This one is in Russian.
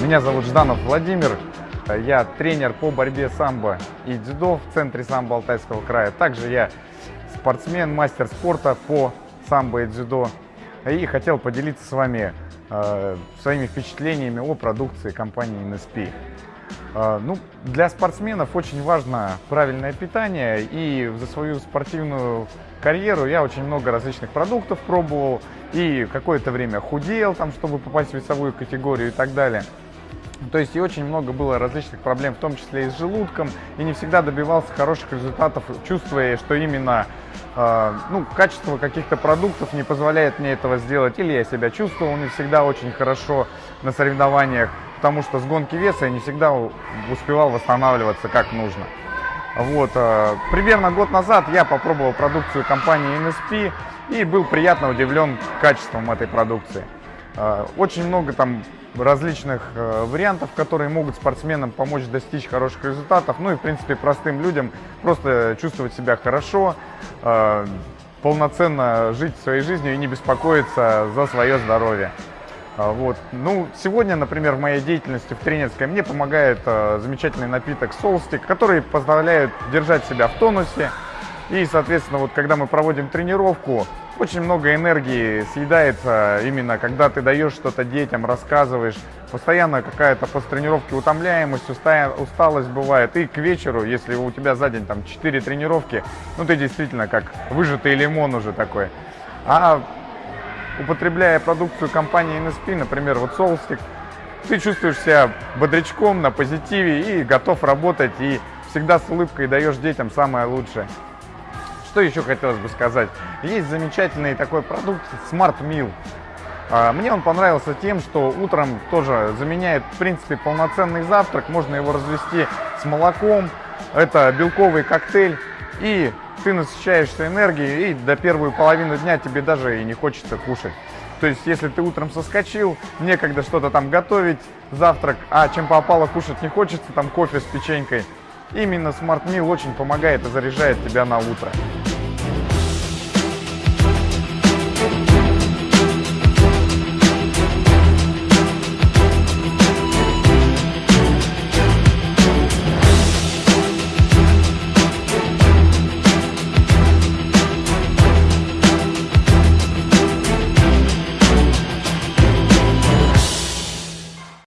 Меня зовут Жданов Владимир. Я тренер по борьбе самбо и дзюдо в центре самбо Алтайского края. Также я спортсмен, мастер спорта по самбо и дзюдо. И хотел поделиться с вами э, своими впечатлениями о продукции компании NSP. Э, ну, для спортсменов очень важно правильное питание, и за свою спортивную карьеру я очень много различных продуктов пробовал, и какое-то время худел, там, чтобы попасть в весовую категорию и так далее. То есть и очень много было различных проблем, в том числе и с желудком, и не всегда добивался хороших результатов, чувствуя, что именно э, ну, качество каких-то продуктов не позволяет мне этого сделать, или я себя чувствовал не всегда очень хорошо на соревнованиях, потому что с гонки веса я не всегда успевал восстанавливаться как нужно. Вот, э, примерно год назад я попробовал продукцию компании NSP и был приятно удивлен качеством этой продукции. Э, очень много там различных э, вариантов, которые могут спортсменам помочь достичь хороших результатов. Ну и, в принципе, простым людям просто чувствовать себя хорошо, э, полноценно жить своей жизнью и не беспокоиться за свое здоровье. Э, вот. Ну, сегодня, например, в моей деятельности в тренерской мне помогает э, замечательный напиток Солстик, который позволяет держать себя в тонусе. И, соответственно, вот когда мы проводим тренировку, очень много энергии съедается именно, когда ты даешь что-то детям, рассказываешь. Постоянно какая-то после тренировки утомляемость, усталость бывает. И к вечеру, если у тебя за день там 4 тренировки, ну ты действительно как выжатый лимон уже такой. А употребляя продукцию компании NSP, например, вот соусик, ты чувствуешь себя бодрячком, на позитиве и готов работать, и всегда с улыбкой даешь детям самое лучшее. Что еще хотелось бы сказать? Есть замечательный такой продукт Smart Meal. А, мне он понравился тем, что утром тоже заменяет, в принципе, полноценный завтрак. Можно его развести с молоком. Это белковый коктейль. И ты насыщаешься энергией, и до первую половину дня тебе даже и не хочется кушать. То есть, если ты утром соскочил, некогда что-то там готовить, завтрак, а чем попало кушать не хочется, там кофе с печенькой, именно Smart Meal очень помогает и заряжает тебя на утро.